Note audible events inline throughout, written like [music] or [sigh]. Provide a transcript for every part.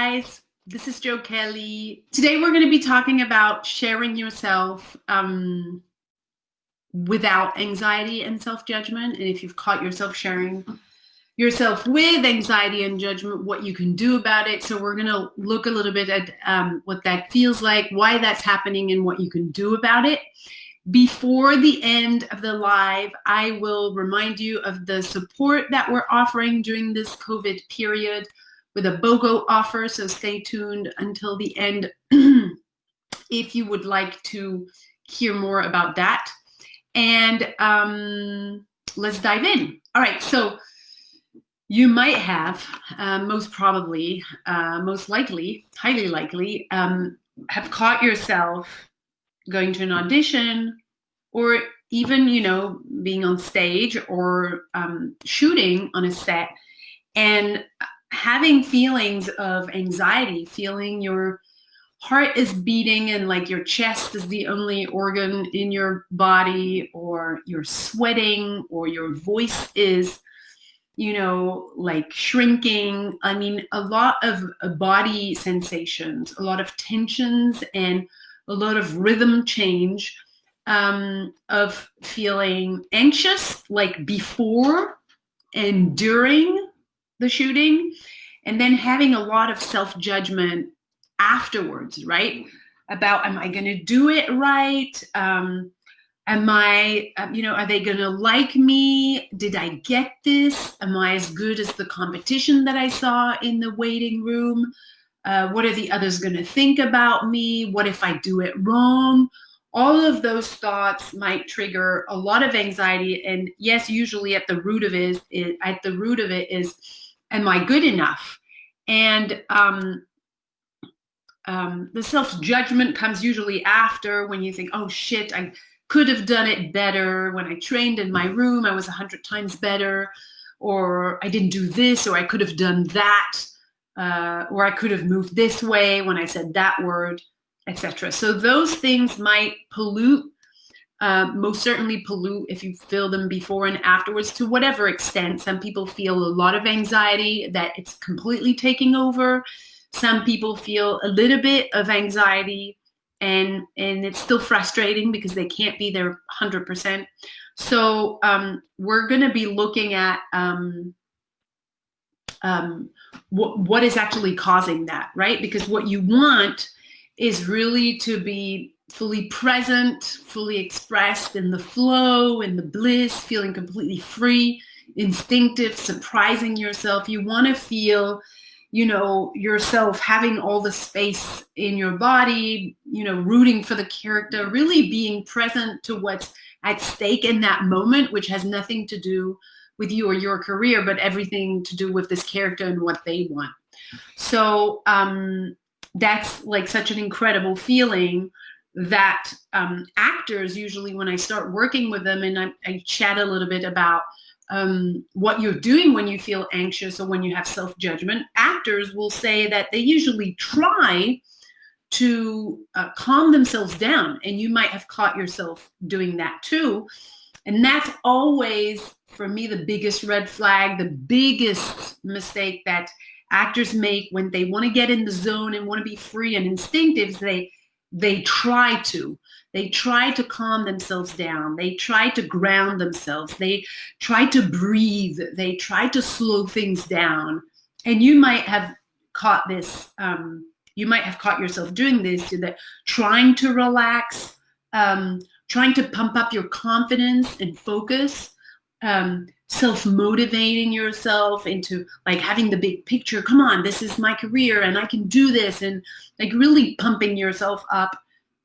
guys. This is Jo Kelly. Today we're going to be talking about sharing yourself um, without anxiety and self-judgment. And if you've caught yourself sharing yourself with anxiety and judgment, what you can do about it. So we're going to look a little bit at um, what that feels like, why that's happening, and what you can do about it. Before the end of the live, I will remind you of the support that we're offering during this COVID period with a BOGO offer. So stay tuned until the end [clears throat] if you would like to hear more about that. And um, let's dive in. All right, so you might have, uh, most probably, uh, most likely, highly likely, um, have caught yourself going to an audition or even, you know, being on stage or um, shooting on a set and having feelings of anxiety, feeling your heart is beating and like your chest is the only organ in your body or you're sweating or your voice is you know like shrinking. I mean a lot of uh, body sensations a lot of tensions and a lot of rhythm change um, of feeling anxious like before and during the shooting and then having a lot of self-judgment afterwards right? About am i going to do it right? Um, am i uh, you know are they going to like me? Did i get this? Am i as good as the competition that i saw in the waiting room? Uh, what are the others going to think about me? What if i do it wrong? All of those thoughts might trigger a lot of anxiety and yes usually at the root of it is at the root of it is am I good enough? And um, um, the self judgment comes usually after when you think, oh shit, I could have done it better. When I trained in my room, I was a hundred times better, or I didn't do this, or I could have done that, uh, or I could have moved this way when I said that word, etc. So those things might pollute uh, most certainly pollute if you feel them before and afterwards to whatever extent. Some people feel a lot of anxiety that it's completely taking over. Some people feel a little bit of anxiety and and it's still frustrating because they can't be there 100%. So um, we're going to be looking at um, um, what, what is actually causing that, right? Because what you want is really to be fully present, fully expressed in the flow, in the bliss, feeling completely free, instinctive, surprising yourself. You want to feel, you know, yourself having all the space in your body, you know, rooting for the character, really being present to what's at stake in that moment, which has nothing to do with you or your career, but everything to do with this character and what they want. So um, that's like such an incredible feeling that um, actors usually when I start working with them and I, I chat a little bit about um, what you're doing when you feel anxious or when you have self-judgment, actors will say that they usually try to uh, calm themselves down and you might have caught yourself doing that too. And that's always, for me, the biggest red flag, the biggest mistake that actors make when they want to get in the zone and want to be free and instinctive. They they try to. They try to calm themselves down. They try to ground themselves. They try to breathe. They try to slow things down. And you might have caught this um, you might have caught yourself doing this that trying to relax um, trying to pump up your confidence and focus um, self-motivating yourself into like having the big picture come on this is my career and i can do this and like really pumping yourself up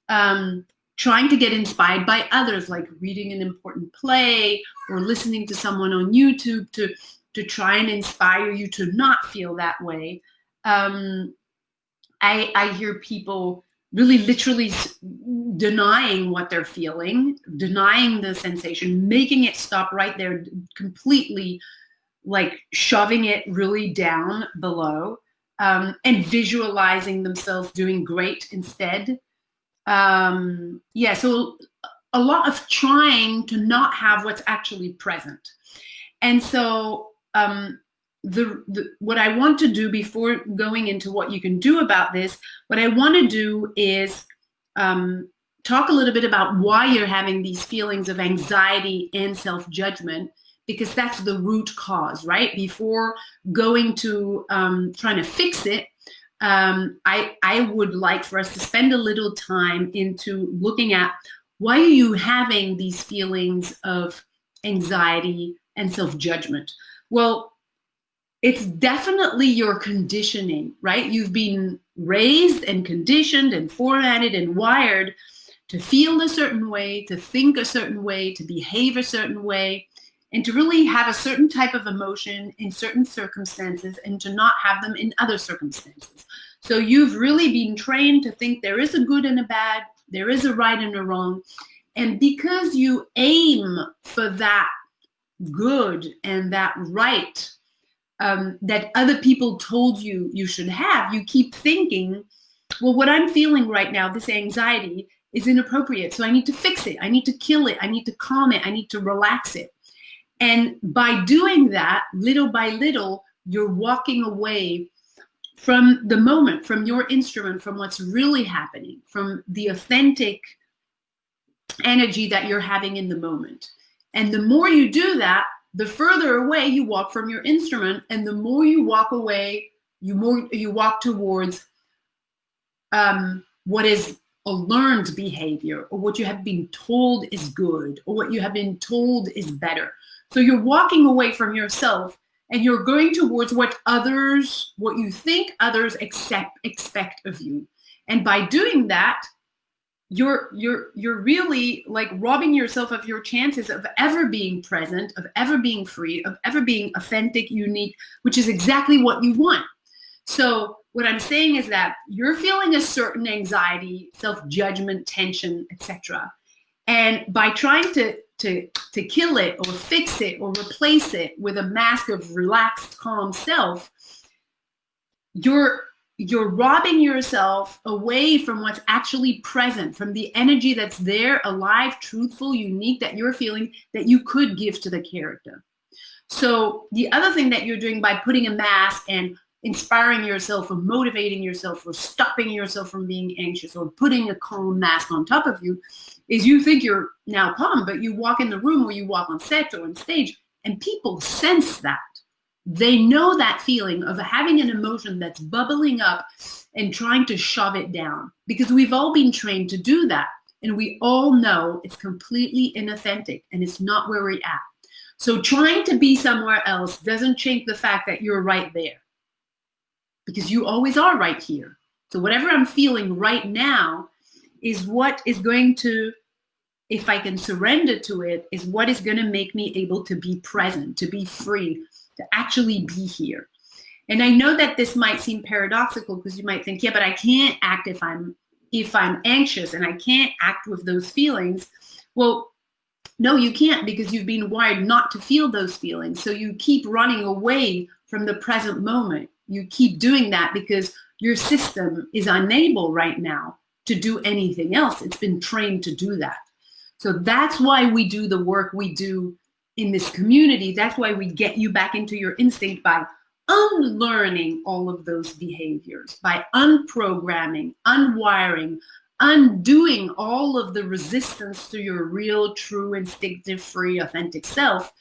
um, trying to get inspired by others like reading an important play or listening to someone on youtube to to try and inspire you to not feel that way. Um, i i hear people really literally denying what they're feeling, denying the sensation, making it stop right there, completely like shoving it really down below um, and visualizing themselves doing great instead. Um, yeah, so a lot of trying to not have what's actually present. And so um, the, the what I want to do before going into what you can do about this, what I want to do is um, talk a little bit about why you're having these feelings of anxiety and self-judgment because that's the root cause, right? Before going to um, trying to fix it, um, I, I would like for us to spend a little time into looking at why are you having these feelings of anxiety and self-judgment? Well, it's definitely your conditioning, right? You've been raised and conditioned and formatted and wired to feel a certain way, to think a certain way, to behave a certain way, and to really have a certain type of emotion in certain circumstances and to not have them in other circumstances. So you've really been trained to think there is a good and a bad, there is a right and a wrong. And because you aim for that good and that right um, that other people told you you should have, you keep thinking, well, what I'm feeling right now, this anxiety, is inappropriate. So I need to fix it. I need to kill it. I need to calm it. I need to relax it. And by doing that, little by little, you're walking away from the moment, from your instrument, from what's really happening, from the authentic energy that you're having in the moment. And the more you do that, the further away you walk from your instrument, and the more you walk away, you more you walk towards um, what is a learned behavior, or what you have been told is good, or what you have been told is better. So you're walking away from yourself and you're going towards what others, what you think others accept, expect of you. And by doing that, you're you're you're really like robbing yourself of your chances of ever being present, of ever being free, of ever being authentic, unique, which is exactly what you want. So what I'm saying is that you're feeling a certain anxiety, self-judgment, tension, etc. And by trying to to to kill it or fix it or replace it with a mask of relaxed calm self you're you're robbing yourself away from what's actually present from the energy that's there alive truthful unique that you're feeling that you could give to the character so the other thing that you're doing by putting a mask and inspiring yourself or motivating yourself or stopping yourself from being anxious or putting a calm mask on top of you is you think you're now calm, but you walk in the room or you walk on set or on stage and people sense that. They know that feeling of having an emotion that's bubbling up and trying to shove it down because we've all been trained to do that. And we all know it's completely inauthentic and it's not where we're at. So trying to be somewhere else doesn't change the fact that you're right there because you always are right here. So whatever I'm feeling right now is what is going to, if I can surrender to it, is what is going to make me able to be present, to be free, to actually be here. And I know that this might seem paradoxical because you might think, yeah, but I can't act if I'm if I'm anxious and I can't act with those feelings. Well, no, you can't because you've been wired not to feel those feelings. So you keep running away from the present moment. You keep doing that because your system is unable right now to do anything else. It's been trained to do that. So that's why we do the work we do in this community. That's why we get you back into your instinct by unlearning all of those behaviors, by unprogramming, unwiring, undoing all of the resistance to your real, true, instinctive, free, authentic self.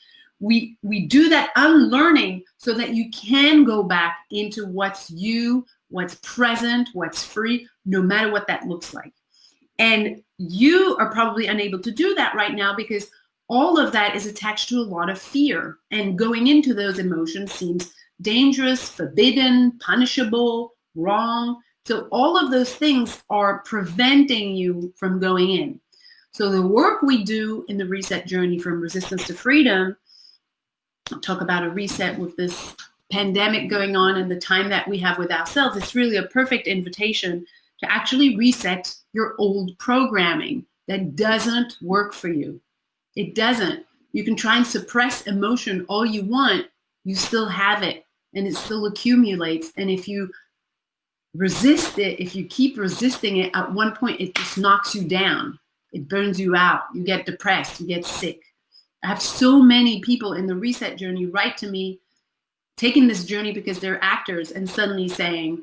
We, we do that unlearning so that you can go back into what's you, what's present, what's free, no matter what that looks like. And you are probably unable to do that right now because all of that is attached to a lot of fear. And going into those emotions seems dangerous, forbidden, punishable, wrong. So all of those things are preventing you from going in. So the work we do in the reset journey from resistance to freedom, I'll talk about a reset with this pandemic going on and the time that we have with ourselves, it's really a perfect invitation to actually reset your old programming that doesn't work for you. It doesn't. You can try and suppress emotion all you want, you still have it and it still accumulates. And if you resist it, if you keep resisting it, at one point it just knocks you down. It burns you out. You get depressed, you get sick. I have so many people in the reset journey write to me taking this journey because they're actors and suddenly saying,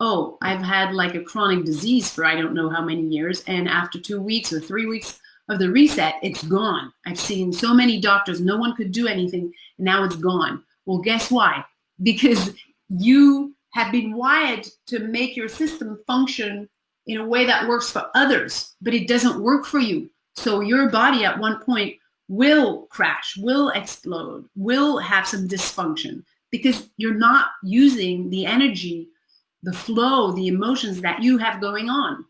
oh, I've had like a chronic disease for I don't know how many years. And after two weeks or three weeks of the reset, it's gone. I've seen so many doctors, no one could do anything. And now it's gone. Well, guess why? Because you have been wired to make your system function in a way that works for others, but it doesn't work for you. So your body at one point will crash, will explode, will have some dysfunction because you're not using the energy, the flow, the emotions that you have going on.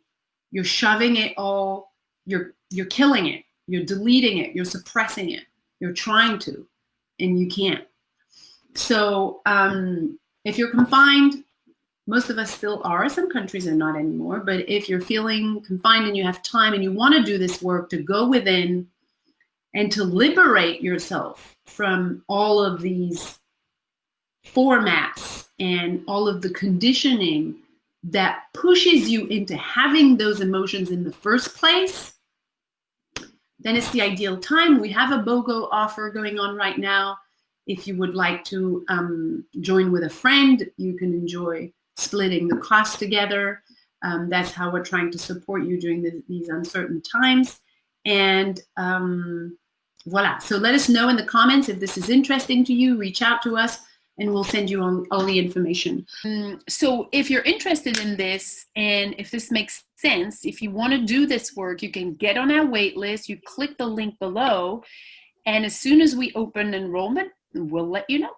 You're shoving it all, you're you're killing it, you're deleting it, you're suppressing it, you're trying to, and you can't. So um, if you're confined, most of us still are. Some countries are not anymore. But if you're feeling confined and you have time and you want to do this work to go within and to liberate yourself from all of these formats and all of the conditioning that pushes you into having those emotions in the first place, then it's the ideal time. We have a BOGO offer going on right now. If you would like to um, join with a friend, you can enjoy splitting the cost together. Um, that's how we're trying to support you during the, these uncertain times. And um, voila. So let us know in the comments if this is interesting to you. Reach out to us and we'll send you all, all the information. Um, so if you're interested in this and if this makes sense, if you want to do this work, you can get on our wait list. You click the link below. And as soon as we open enrollment, we'll let you know.